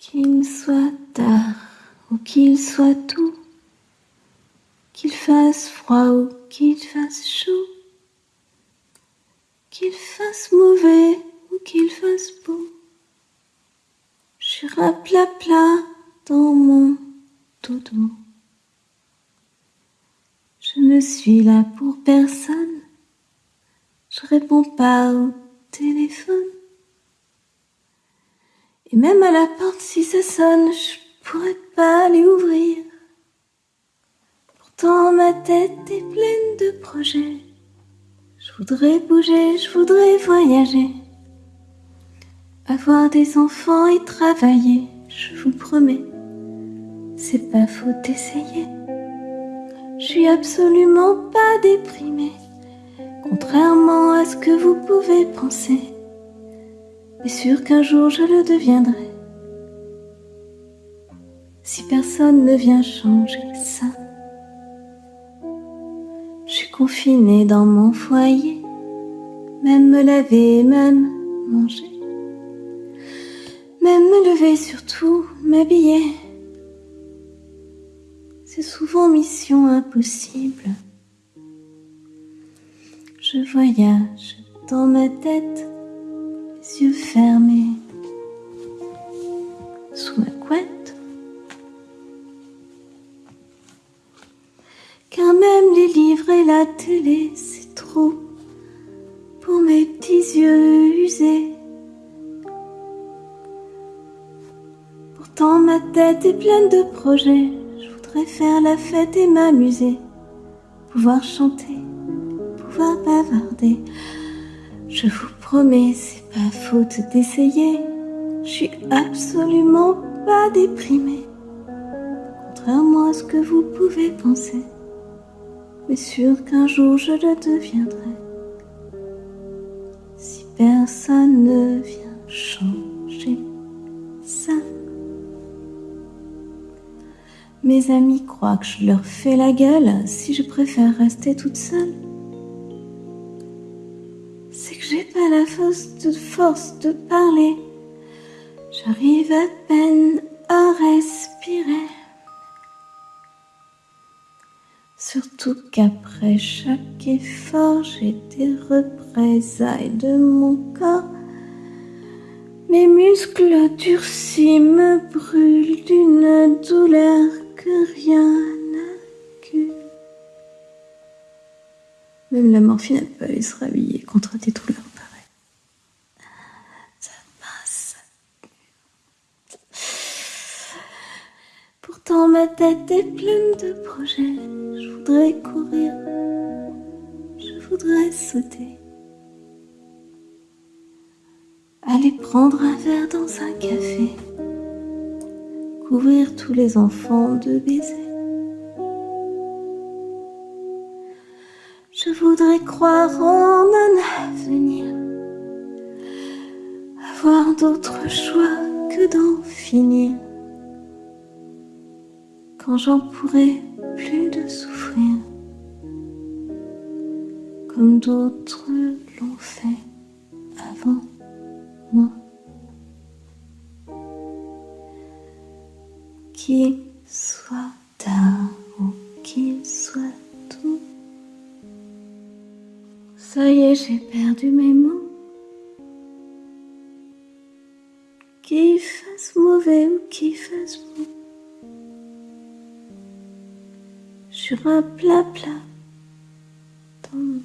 Qu'il soit tard ou qu'il soit tôt, qu'il fasse froid ou qu'il fasse chaud, qu'il fasse mauvais ou qu'il fasse beau, je plat plat dans mon dodo. Je ne suis là pour personne, je réponds pas au téléphone. Et même à la porte, si ça sonne, je pourrais pas aller ouvrir. Pourtant, ma tête est pleine de projets. Je voudrais bouger, je voudrais voyager. Avoir des enfants et travailler, je vous promets. C'est pas faux d'essayer. Je suis absolument pas déprimée, contrairement à ce que vous pouvez penser mais sûr qu'un jour je le deviendrai. Si personne ne vient changer ça, je suis confinée dans mon foyer, même me laver, même manger, même me lever, surtout m'habiller. C'est souvent mission impossible. Je voyage dans ma tête fermés sous ma couette. Car même les livres et la télé, c'est trop pour mes petits yeux usés. Pourtant ma tête est pleine de projets, je voudrais faire la fête et m'amuser, pouvoir chanter, pouvoir bavarder. Je vous promets, c'est pas faute d'essayer. Je suis absolument pas déprimée. Contrairement à ce que vous pouvez penser. Mais sûr qu'un jour je le deviendrai. Si personne ne vient changer ça. Mes amis croient que je leur fais la gueule si je préfère rester toute seule j'ai pas la force de, force de parler. J'arrive à peine à respirer. Surtout qu'après chaque effort, j'ai des représailles de mon corps. Mes muscles durcis me brûlent d'une douleur que rien Même la morphine n'a pas pu se rhabiller contre des douleurs. Pourtant ma tête est pleine de projets. Je voudrais courir, je voudrais sauter. Aller prendre un verre dans un café, couvrir tous les enfants de baisers. Je voudrais croire en un avenir, avoir d'autres choix que d'en finir quand j'en pourrai plus de souffrir, comme d'autres l'ont fait avant moi. Qu'il soit ça y est, j'ai perdu mes mots. Qu'il fasse mauvais ou qu'il fasse bon. sur un plat plat dans mon.